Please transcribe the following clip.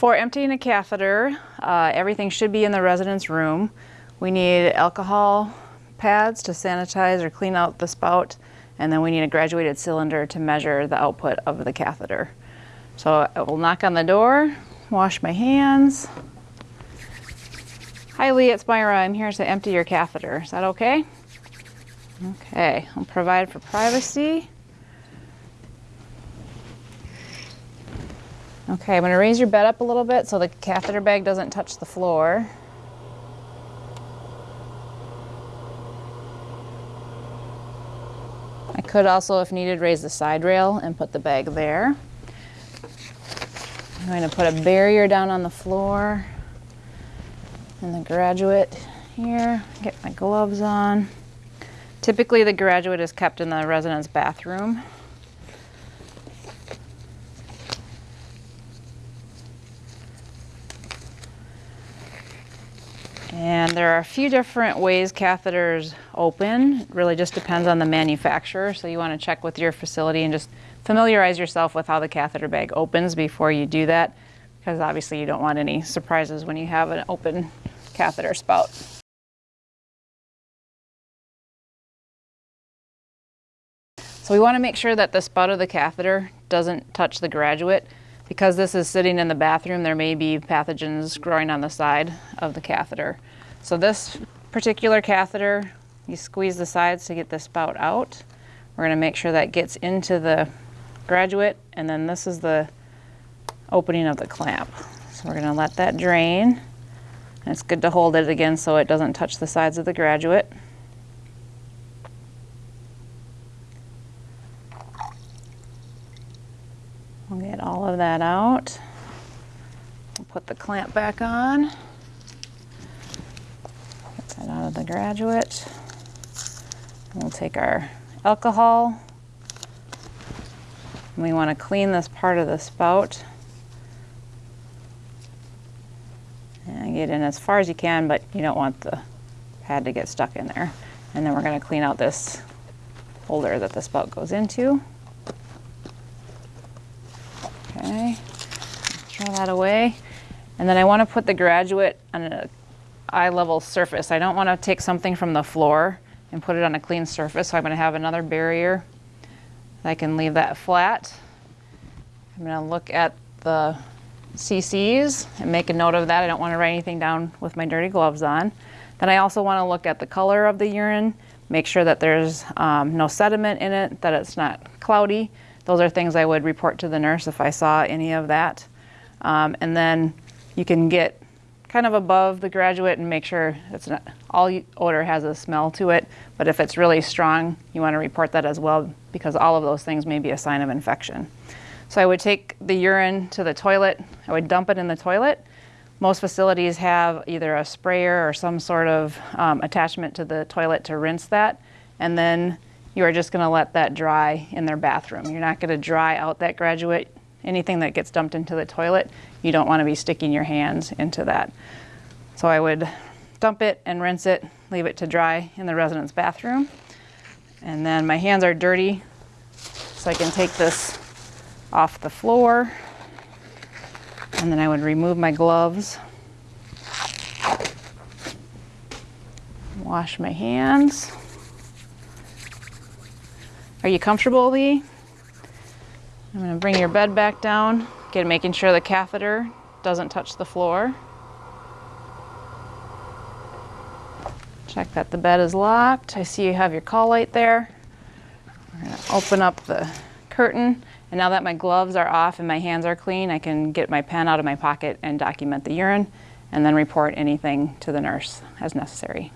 For emptying a catheter, uh, everything should be in the resident's room. We need alcohol pads to sanitize or clean out the spout, and then we need a graduated cylinder to measure the output of the catheter. So I will knock on the door, wash my hands. Hi Lee, it's Myra. I'm here to empty your catheter. Is that okay? Okay, I'll provide for privacy. Okay, I'm going to raise your bed up a little bit so the catheter bag doesn't touch the floor. I could also, if needed, raise the side rail and put the bag there. I'm going to put a barrier down on the floor and the graduate here. Get my gloves on. Typically the graduate is kept in the resident's bathroom. And there are a few different ways catheters open. It really just depends on the manufacturer. So you want to check with your facility and just familiarize yourself with how the catheter bag opens before you do that. Because obviously you don't want any surprises when you have an open catheter spout. So we want to make sure that the spout of the catheter doesn't touch the graduate. Because this is sitting in the bathroom, there may be pathogens growing on the side of the catheter. So this particular catheter, you squeeze the sides to get the spout out. We're going to make sure that gets into the graduate, and then this is the opening of the clamp. So we're going to let that drain. And it's good to hold it again so it doesn't touch the sides of the graduate. We'll get all of that out. We'll put the clamp back on. The graduate. We'll take our alcohol. We want to clean this part of the spout. And get in as far as you can, but you don't want the pad to get stuck in there. And then we're going to clean out this holder that the spout goes into. Okay, throw that away. And then I want to put the graduate on an eye level surface. I don't want to take something from the floor and put it on a clean surface. So I'm going to have another barrier. I can leave that flat. I'm going to look at the CCs and make a note of that. I don't want to write anything down with my dirty gloves on. Then I also want to look at the color of the urine, make sure that there's um, no sediment in it, that it's not cloudy. Those are things I would report to the nurse if I saw any of that. Um, and then you can get kind of above the graduate and make sure it's not, all odor has a smell to it, but if it's really strong, you want to report that as well because all of those things may be a sign of infection. So I would take the urine to the toilet, I would dump it in the toilet. Most facilities have either a sprayer or some sort of um, attachment to the toilet to rinse that, and then you are just going to let that dry in their bathroom. You're not going to dry out that graduate. Anything that gets dumped into the toilet, you don't want to be sticking your hands into that. So I would dump it and rinse it, leave it to dry in the resident's bathroom. And then my hands are dirty, so I can take this off the floor. And then I would remove my gloves. Wash my hands. Are you comfortable, Lee? I'm going to bring your bed back down, again making sure the catheter doesn't touch the floor. Check that the bed is locked. I see you have your call light there. We're going to open up the curtain. And now that my gloves are off and my hands are clean, I can get my pen out of my pocket and document the urine and then report anything to the nurse as necessary.